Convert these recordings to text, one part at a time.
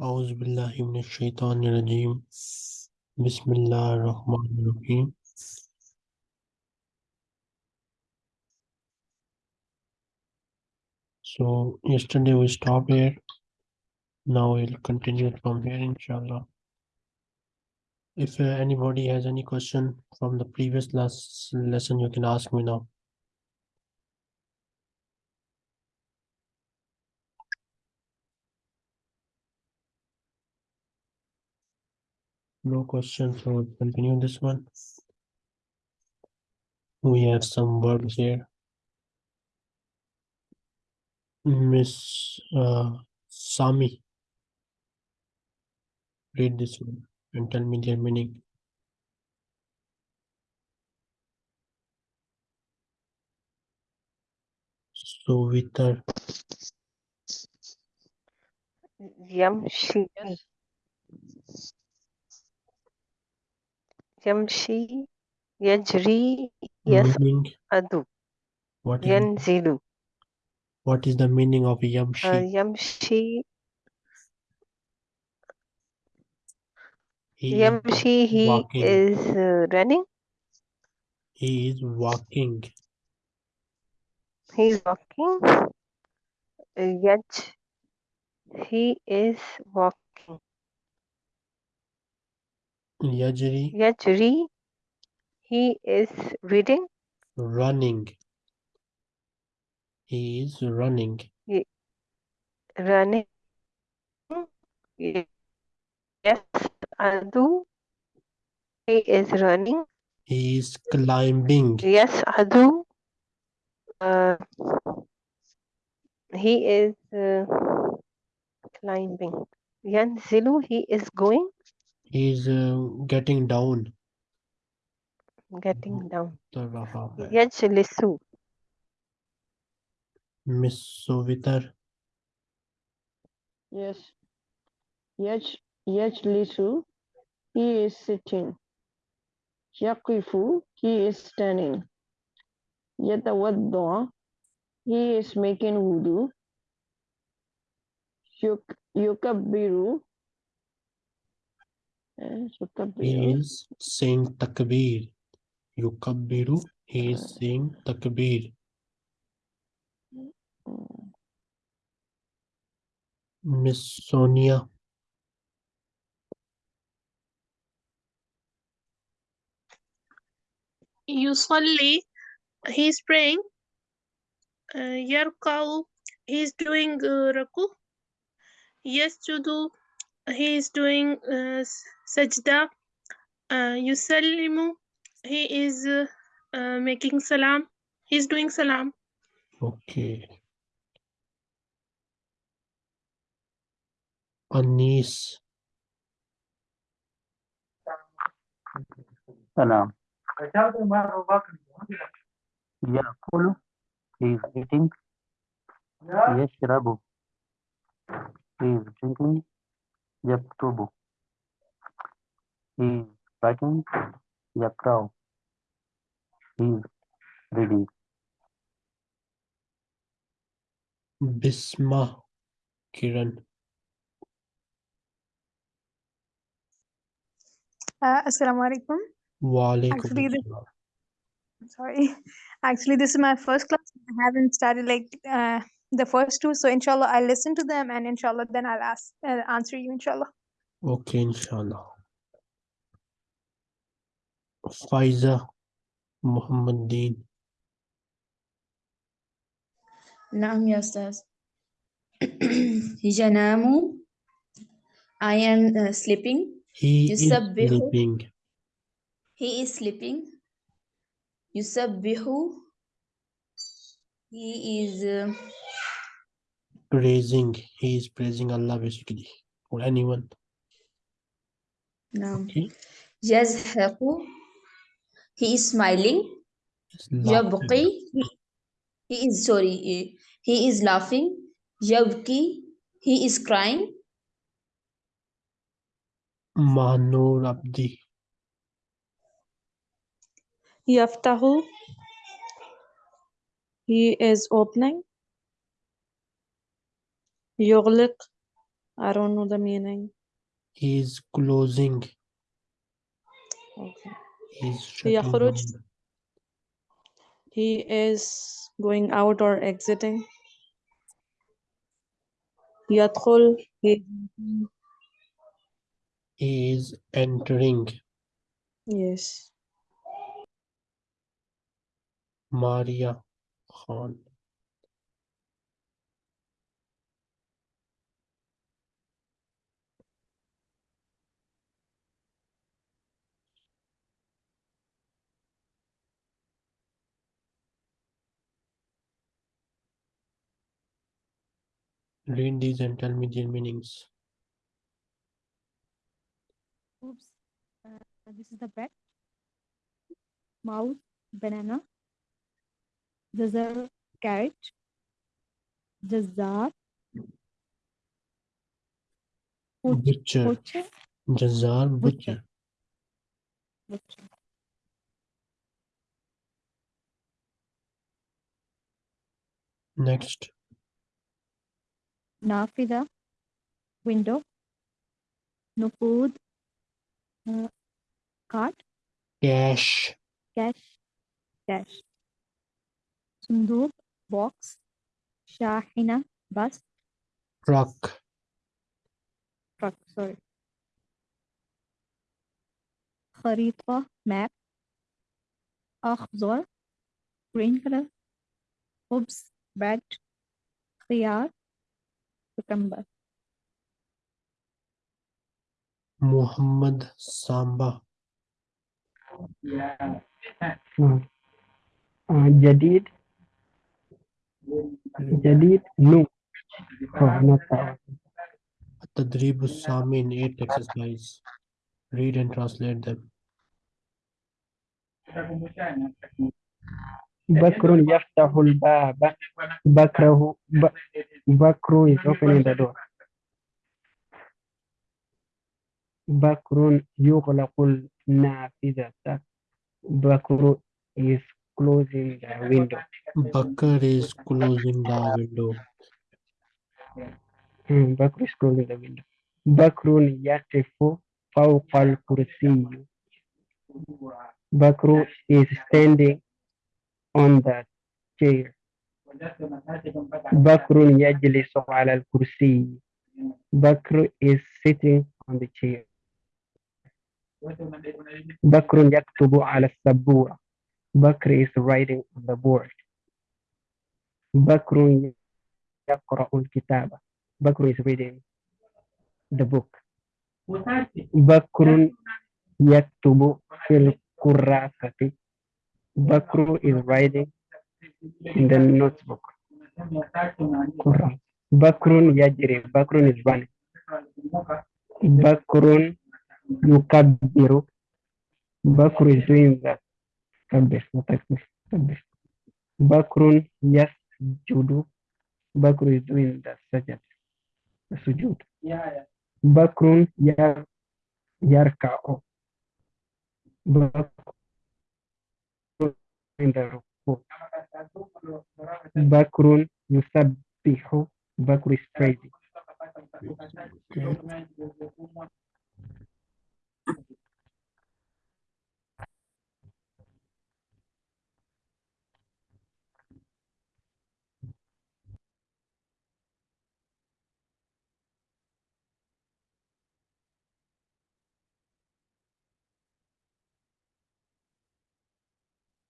أعوذ بالله من الشيطان الرجيم بسم الله الرحمن الرحيم So yesterday we stopped here. Now we'll continue from here inshallah. If uh, anybody has any question from the previous last lesson, you can ask me now. no questions so we'll continue this one? We have some verbs here. Miss uh, sami. Read this one and tell me their meaning. Suvitar Yamshi Yamshi, Yajri, Yasadu, what is, Yanzilu. What is the meaning of Yamshi? Uh, yamshi. He yamshi, he is uh, running. He is walking. He is walking. Uh, Yaj, he is walking. Yajri, يجري he is reading running. He is running. running يصعد he is running He is climbing. يصعد uh, he is uh, climbing ينزل he is going He is uh, getting down. Getting down. Yes, Yajlisu. Miss Sovitar. Yes. yes Yajlisu. He is sitting. Yakifu. He is standing. Yatawadda. He is making wudu. Yuk Yukabiru. He is saying takbir. Yukabbiru, he is saying takbir. Hmm. Miss Sonia. Usually, is praying. Uh, He is doing uh, raku. Yes, He is doing uh, sajda uh, yusallimu he is uh, uh, making salam. He's doing salam. Okay. Anis salam. Yakulu he is eating. Yashrabu he is drinking. Yaktubu. He writing Yakrao. He reading. Bisma Kiran. Uh, Assalamu alaikum. Wa Actually, sorry. Actually, this is my first class. I haven't studied like uh, the first two. So inshallah, I'll listen to them and inshallah, then I'll ask, uh, answer you inshallah. Okay, inshallah. Faiza Muhammadin. Naam, ya Ustaz. Yanamu. I am uh, sleeping. He Yusabbihu. is sleeping. He is sleeping. Yusabbihu. He is... Uh, praising. He is praising Allah basically. Or anyone. No. Okay. He is smiling. Yabqi. He, he is sorry. Eh, he is laughing. Yabqi. He is crying. manurabdi Yaftahu. He is opening. Yughliq. I don't know the meaning. He is closing. Okay. He's shutting يخرج. down. He is going out or exiting. يدخل. He, He is entering. yes. Maria Khan. Read these and tell me their meanings. Oops. Uh, this is the bat. Mouse, banana. Jazar, carrot. Jazar, Butcher. butcher, Jazar Butcher. Butcher. butcher. Next. Nafida, window. Nukud, uh, cart, Cash. cash, cash. Sunduk, box. Shahina, bus, Truck. truck, sorry. خريطة, map. أخضر, green color. خبز, bread. خيار, remember. Muhammad Samba. Yeah. Mm. Uh, Jadid. Jadid. No. Oh, not that. Sami in eight exercise. Read and translate them. Bakr yaftahul baba. Bakrahu, Bakru is opening the door. Bakrun yughlaqul nafidata. Bakru is closing the window. Bakr is closing the window. Hmm, Bakr is closing the window. Bakrun yatifu fawqa al-kursiyyu. Bakru is standing on the chair. Bakrun yajlisu ala al-kursi. Bakr is sitting on the chair. Bakrun yaktubu ala sabura. Bakr is writing on the board. Bakrun yaqra'u kitaba Bakr is reading the book. Bakrun yaktubu fil kurrasati. Bakru is writing in the notebook. Quran. Bakrun yajri. Bakrun is running. Bakrun yukabiru. Bakru is doing that. Kabbir, not Bakrun yes judu. Bakru is doing the sajad. Sujud. Bakrun yar yarka'u. Bakrun in the ركوع بكر يسبح بكر is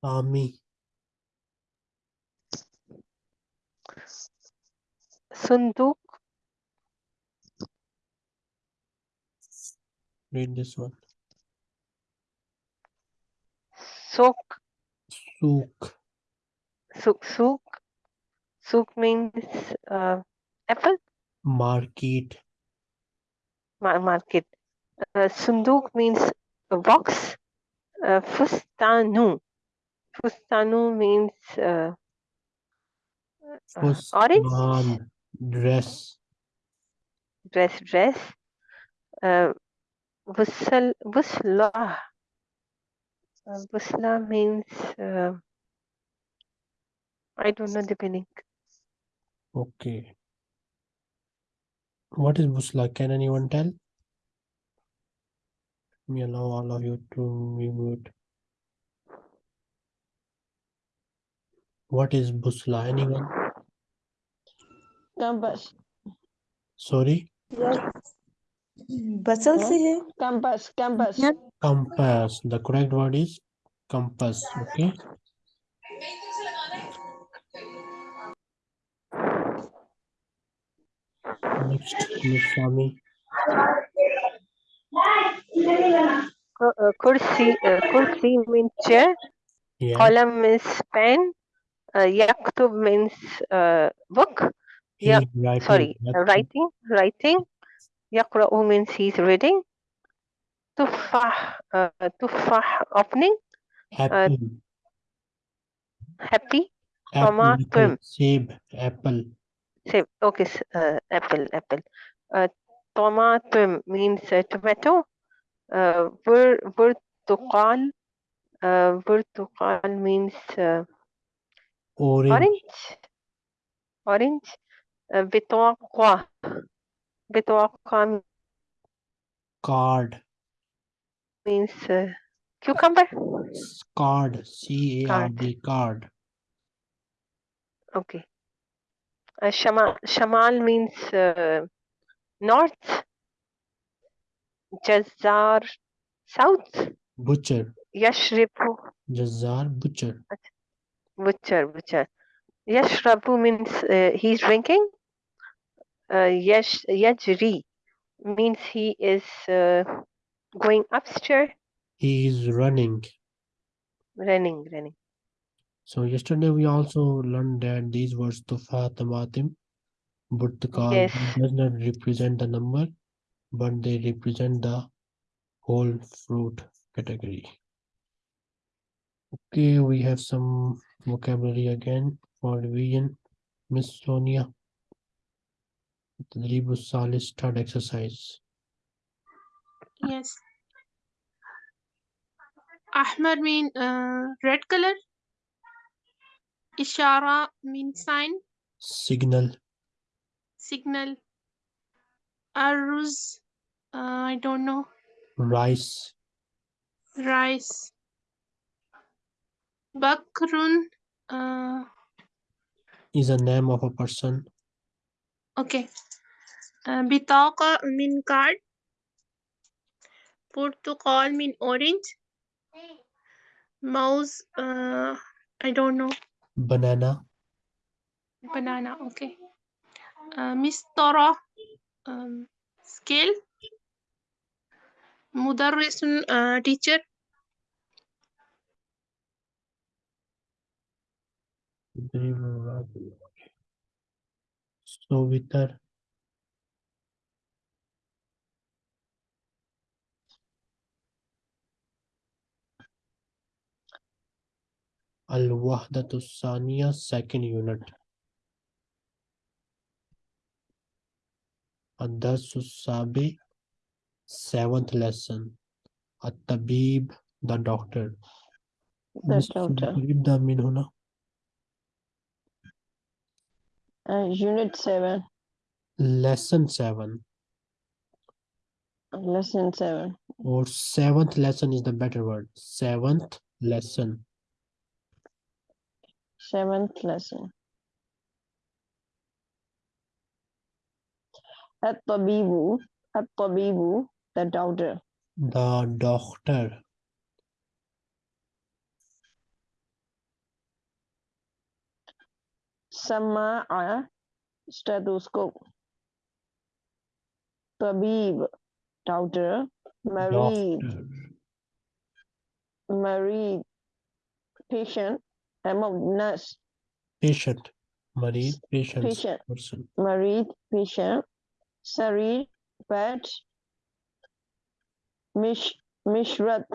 Praising Army. Sunduk, Read this one. Sok, Souk. Suk, Suk. Suk means uh, apple, Market. ma- market. Uh, Sunduk means a box. Uh, Fustanu. Fustanu means uh, uh, orange Fustan. Dress. dress, dress. Uh, Busal, Busla. Uh, Busla means uh, I don't know the meaning. Okay. What is busla? Can anyone tell? Let me allow all of you to be mute. What is busla? Anyone? Compass. Sorry? Yes. Bustle Compass. Compass. Compass. The correct word is compass. Okay. Next, Miss Sami. Uh, uh, kursi, uh, kursi means chair. Yeah. Column is pen. Uh, yaktub means uh, book. Yeah. Sorry, uh, writing. Writing. Yaqra'u means he's reading. Tuffah, uh, tuffah opening. Apple. Happy. Apple. tomato. apple, Seb. Apple. Say, okay, uh, apple, apple. Uh, tomato means uh, tomato. Uh, bur, burtuqal. Uh, burtuqal means uh, Orange. orange. Orange. Uh, bitawaqqa. Bitawaqqa Card. means uh, cucumber. Card. C A R D. Card. Okay. Uh, shamal, shamal means uh, north. Jazzar, south. Butcher. Yashribu, Jazzar. Butcher. Butcher, butcher. Yashrabu means uh, he's drinking. Uh, yash, yajri means he is uh, going upstairs, He is running. running, running. So yesterday we also learned that these words tufa, tamatim, burtukal Yes. does not represent the number, but they represent the whole fruit category. Okay, we have some vocabulary again for revision. Miss Sonia. Tadribu Salis third exercise. Yes. Ahmar mean uh, red color. Ishara mean sign, Signal. signal. Aruz, uh, I don't know. Rice. Rice. Bakrun, uh, Is a name of a person. okay. Uh, Bitaqa mean card. Portugal mean orange. Mouse, uh, I don't know. Banana. Banana, okay. Uh, Mistara, um, scale. Mudarrisun, uh, teacher. So with Vitar. Al-Wahdatu Saniya second unit. Ad-Darsu Sabi seventh lesson. At-Tabib the doctor. The doctor. Read the mean huna. Uh, unit 7. Lesson seven Lesson 7. or seventh lesson is the better word. Seventh lesson. Seventh lesson. At-tabibu. At-tabibu. The doctor. The doctor. Sama'a. Stethoscope. Tabib. Doctor. Marid. Marid. Patient. Among nurse. Patient. Marid. Patient. Patient. Person. Marid. Patient. Sarir. Bed. Mish. Mishrat.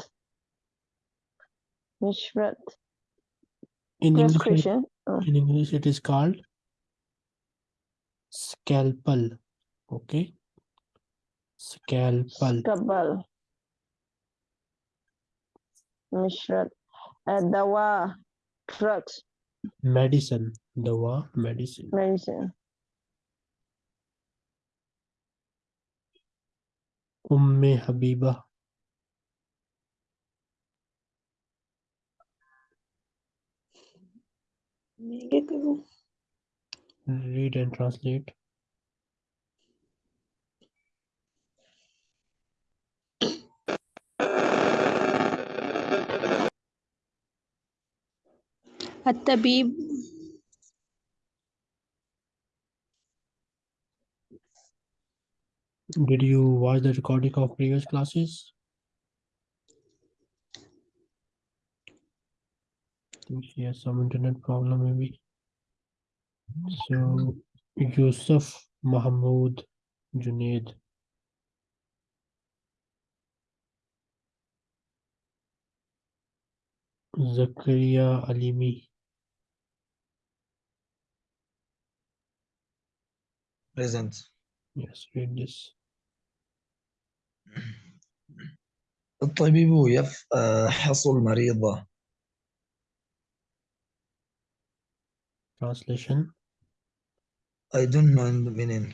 Mishrat. In English. In English it is called scalpel. Okay. Scalpel. Kabal. Mishrat. Uh, dawa. Drugs. Medicine. Dawa. Medicine. Medicine. Umme Habiba. Negative. Read and translate. الطبيب Did you watch the recording of previous classes? think she has some internet problem maybe. So Yusuf Mahmood Junaid. Zakaria Alimi. present Yes, read this. الطبيب يفحص المريض Translation. I don't know the meaning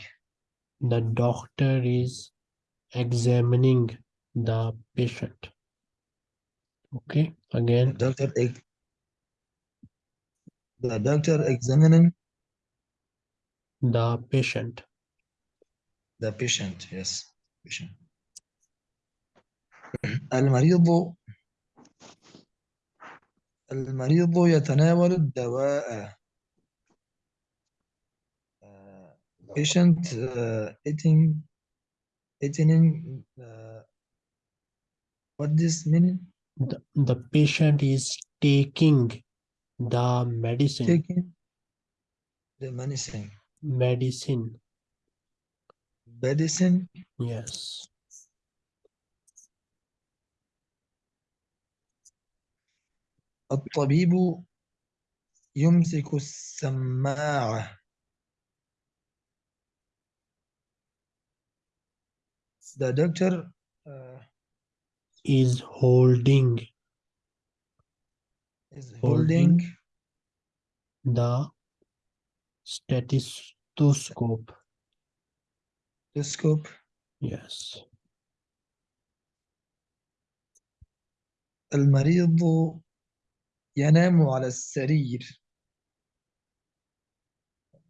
The doctor is examining the patient. Okay, the again, doctor ex- the doctor examining the patient. the patient yes patient المريض المريض يتناول الدواء patient uh, eating eating uh, what this meaning The, the patient is taking the medicine. taking the medicine Medicine. medicine Yes. الطبيب يمسك السماعة the doctor uh, Is holding is Holding. holding the stethoscope. the scope Yes. المريض ينام على السرير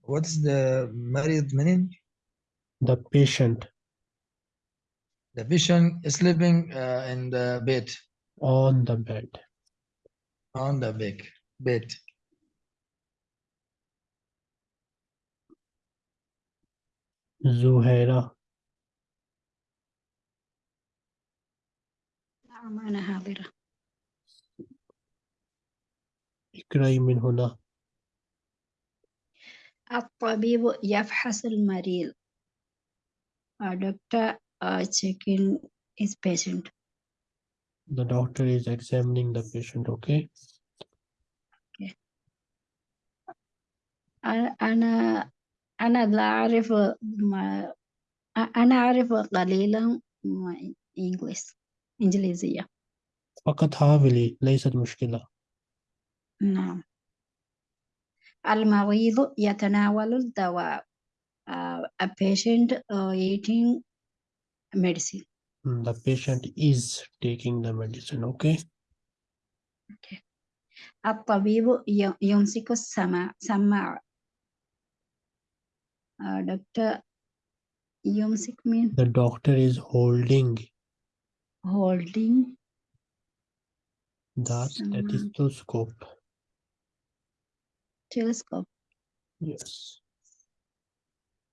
what's the مريض meaning The patient the patient is sleeping uh, in the bed on the bed. on the bed bed Zuhaira. نعم أنا حاضرة اقرأي من هنا. الطبيب يفحص المريض A doctor uh, checking his patient The doctor is examining the patient. Okay. أنا أنا أنا لا أعرف ما أنا أعرف قليلا ما إنجليز إنجليزية فقط حاولي ليست مشكلة. نعم المريض يتناول الدواء uh, a patient uh, eating medicine. Hmm, the patient is taking the medicine, okay? Okay. Appavivo Yonsiko Samar. Samar. Uh, Dr. Yonsik means? The doctor is holding. Holding. The Samar. stethoscope. Telescope. Yes.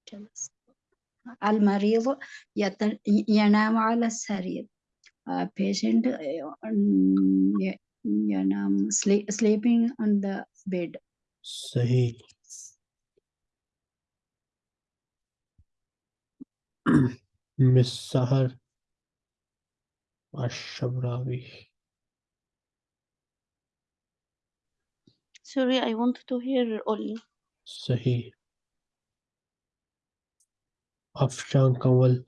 Telescope. المريض يت- ينام على السرير uh, patient uh, ي- ينام sleep, sleeping on the bed صحيح. Miss Sahar Ashabrawi. Sorry, I want to hear only. صحيح. افشان کول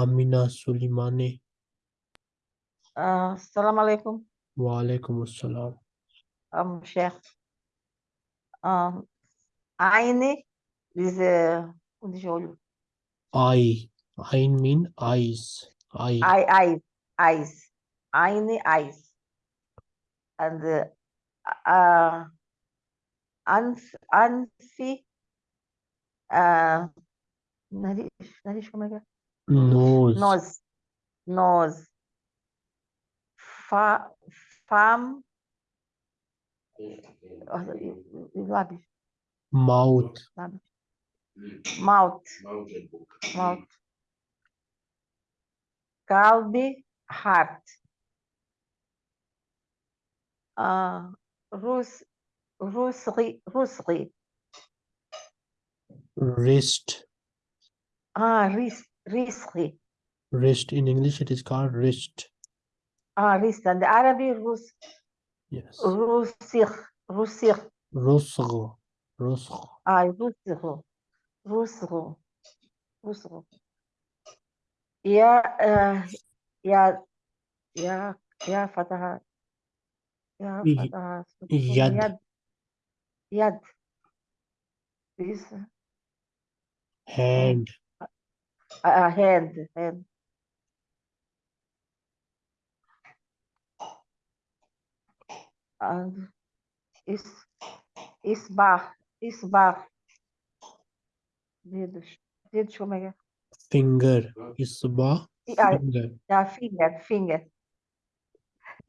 آمینہ سلیمانی آه، السلام علیکم وعلیکم السلام. أم شیخ آه، عيني with كنت شو I I mean eyes I I eyes. tiny eyes. And the uh, Anfi, uh, nose, nose, nose, fa, farm, oh, mouth, mouth, mouth, calbi, heart uh, Rus, Rusri, Rusri. Wrist. Ah, wrist, risri. Wrist. In English, it is called wrist. Ah, wrist. And the Arabic, Rus. Yes. Rusir, Rusir. Rusro. Rusro. Ah, Rusro. Rusro. Rusro. Yeah, uh, yeah, yeah, yeah, Fatah. Y- uh, Yad. Yad. Yad. This hand, uh, hand, hand. And is isbah isbah diye düş. Diye düşünmeye. finger, isba, bar. finger, Yeah, finger, finger.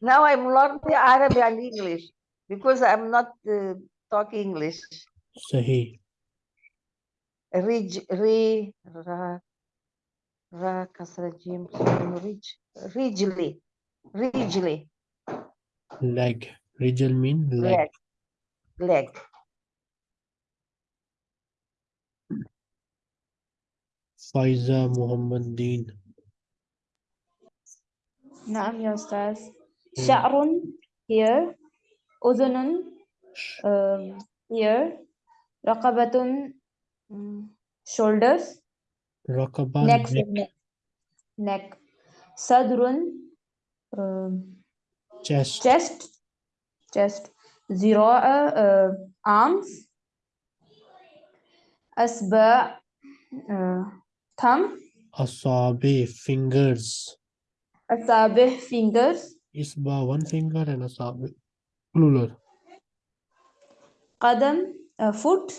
Now I'm learning Arabic and English because I'm not uh, talking English. Sahih. Rij, ri, ra, ra, kasra, jim, rij, rijli, rijli, Leg. Rijal mean leg. leg, leg. Faiza Muhammad Deen. نعم يا أستاذ شعر here أذن um, here رقبة mm, shoulders Raqaba. neck Neck. neck صدر um, Chest. chest chest ذراع uh, arms أصبع uh, thumb Asabi. Fingers. أصابع fingers Isba one finger and asabi plural. قدم uh, foot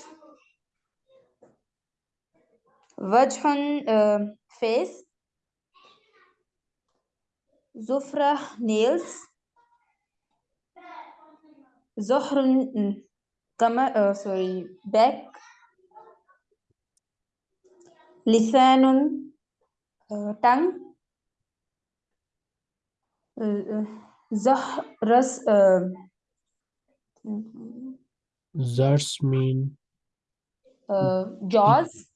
وجه uh, face زفرة nails زهر mm, كما uh, sorry back لسان uh, tongue Zahras Zars mean jaws.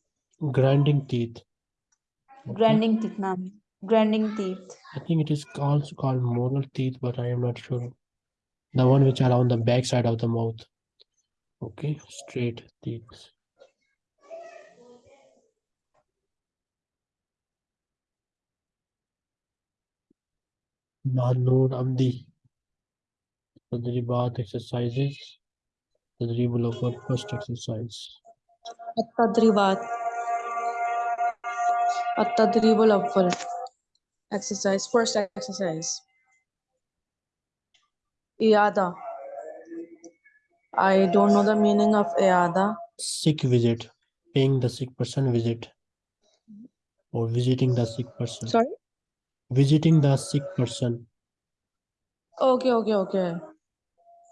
Grinding teeth. Grinding teeth, ma'am. Grinding teeth. I think it is also called molar teeth, but I am not sure. The one which are on the back side of the mouth. Okay, straight teeth. Mahnun Amdi. Tadri Bath exercises. Tadri Mulakar first exercise. At-Tadribat. At-Tadribul Awwal. Exercise, first exercise. Iyada. I don't know the meaning of iyada. Sick visit. Paying the sick person visit. Or visiting the sick person. Sorry? Visiting the sick person. okay okay okay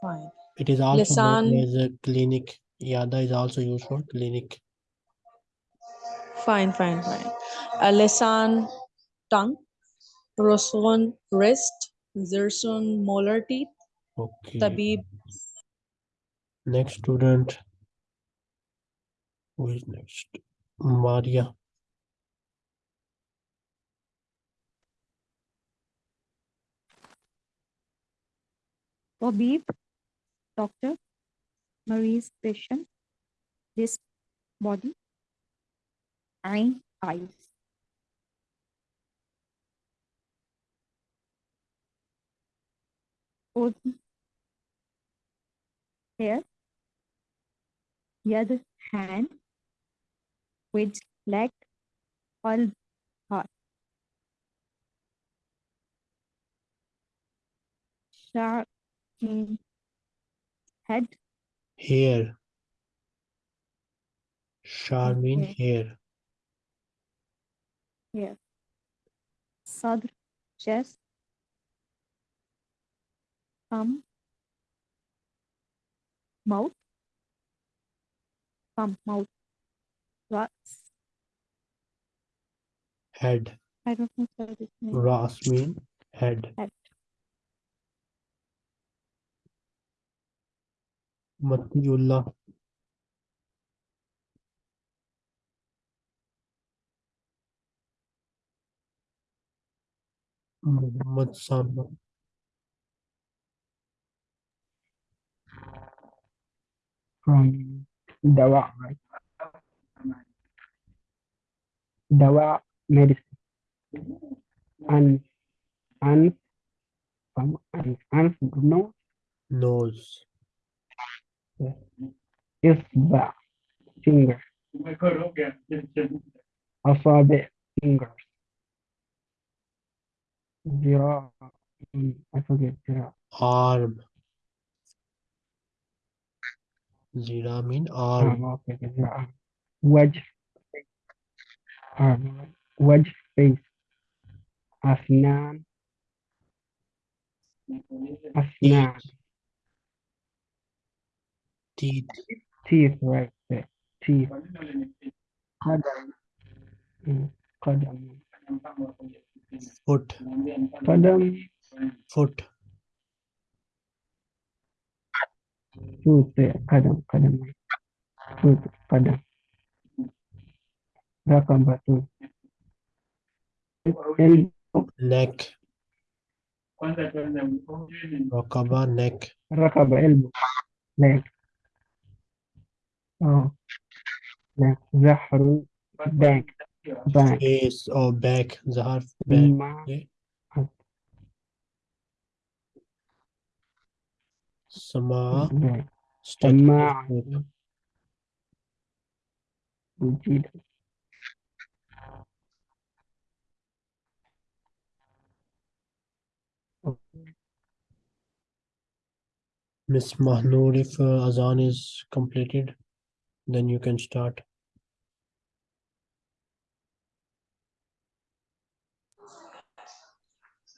fine It is also known Lisan. as a clinic. Yada is also used for clinic. fine fine fine lisan tongue rosun wrist zirsun molar teeth Okay. tabib Next student. Who is next? Maria. Tabib, doctor, Marie's patient, this body, eye, eyes. Udhn, hair yad hand with leg all heart sha'r mean head Hair. Shar mean Okay. hair. hair sadr chest thumb mouth thumb mouth ras Head. I don't know what. Ras mean head. Head. Matiullah. Muhammad Sama. from dawa, right? Dawa medicine. And and from and and no Nose. Isba finger. Asabi fingers. Mm, I forget zira. Arm. Zira mean arm. Arm, okay, zira. Wedge. Arm. Wedge face. Asnan. Asnan. Teeth. Teeth, right there. Teeth. Qadam. Mm, Qadam. Foot. Qadam. Foot. Foot there. Qadam. Qadam. Foot. Qadam. Rakam two. Elbow. Neck. Rakaba neck. Rakaba elbow. Leg. Oh. Leg. Zahru. Back. Back. Face or back. Zahar back. Ma. Okay. Sama. Sama. Wujud. Miss Mahnoor, if uh, Azan is completed, then you can start.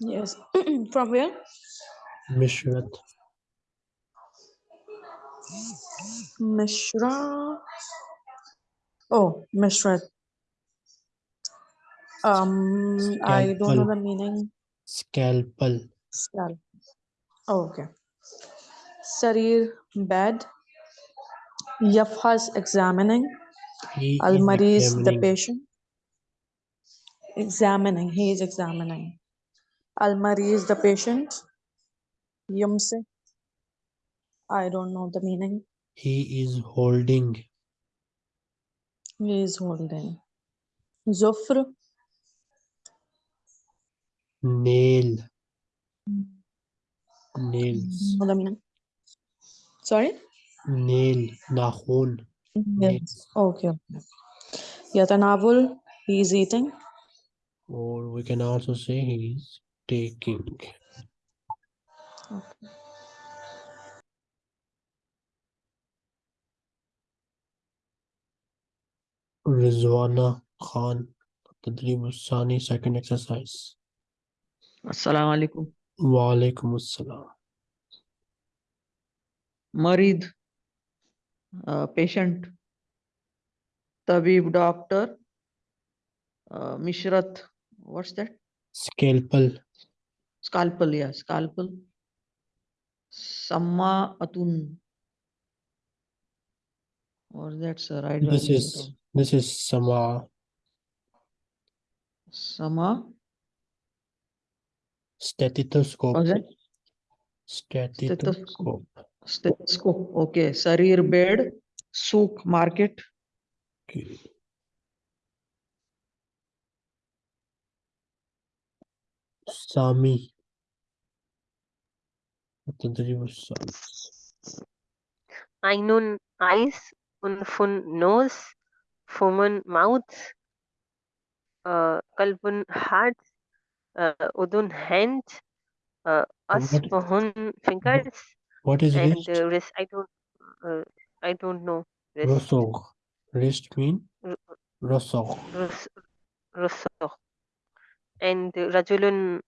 Yes. From where? Mishrat. Mishra. Oh, Mishrat. Um, I don't know the meaning. Scalpel. Scalpel. Oh, okay. Sarir, bed. Yafhas, examining. He is Al-Mariz, the examining. patient. Examining, he is examining. Al-Mariz, the patient. Yumse. I don't know the meaning. He is holding. He is holding. Zufr, Nail. Hmm. Nails. the meaning. Sorry? Nail. Nakhun. Yes. Okay. okay. Yatanavul, he is eating. Or we can also say he is taking. Rizwana Khan. Tadrib Sani, second exercise. Assalamu alaikum. Wa alaikum assalam. Marid, uh, patient, Tabib, doctor, uh, Mishrat, what's that? Scalpel. Scalpel, yeah, scalpel. Samma Atun. Or that's a right This is this is Sama. Sama, Stethoscope. Stethoscope. Stethoscope, stethoscope okay शरीर bed सूक market सामी आइनून eyes उनफुन nose फुमन mouth कल्पुन heart उदुन hand अस्पहुन fingers What is and wrist? uh, wrist. I don't, uh, I don't know. Wrist. Rosog. Wrist mean rosog. Rusukh. And uh, Rajulun,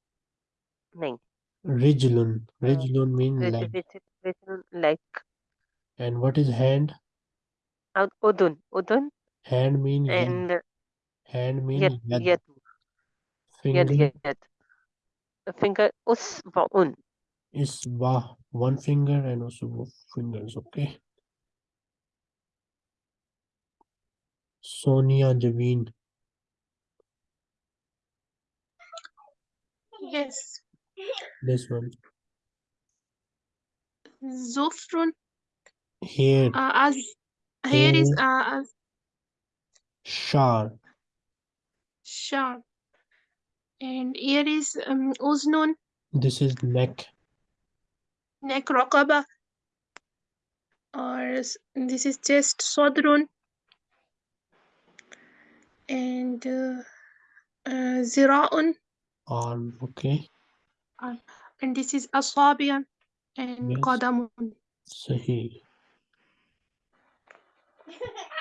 nahin. Rijlun. Uh, Rijlun mean leg. Raj- leg. And what is hand? Udun, Udun, Hand mean and uh, Hand mean yad, yad. yad, yad, Finger yad. A finger, Usba'un. is ba one finger and also both fingers. Okay. Sonia Javeen. Yes. This one. Zufrun. Here. Uh, as here is uh, as Shar. sharp. And here is um, uznun, This is neck. Neck raqaba. Or this is chest sadrun. And uh, uh, zira'un. Arm. Okay. Uh, and this is asabian and Yes. qadamun. Sahih.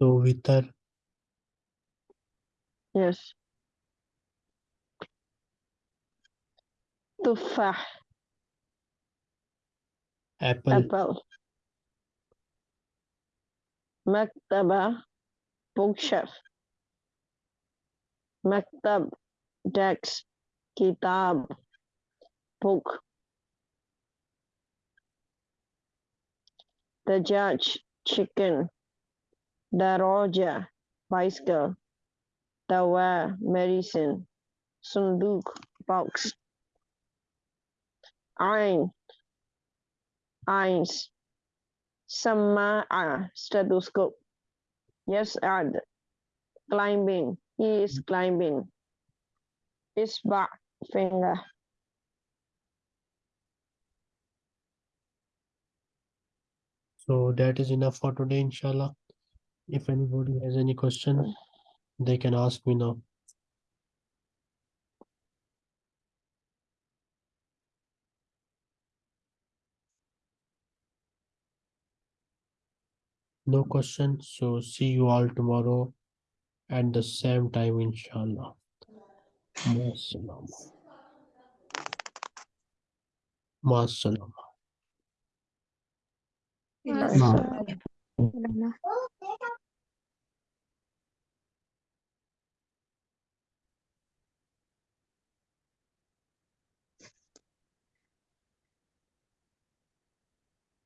So vitar Yes. Tufah, apple. apple. Maktaba, bookshelf. Maktab, desk. Kitab, book. Dajaj, chicken. Daroja, bicycle. Dawa, medicine. Sunduk, box. Ain, eyes. Sama'a, stethoscope. Yes, add. Climbing, he is climbing. Isba, finger. So that is enough for today, inshallah. If anybody has any question, they can ask me now. No question. So see you all tomorrow at the same time, inshallah. Maassalam. Maassalam. Yes. No. Uh,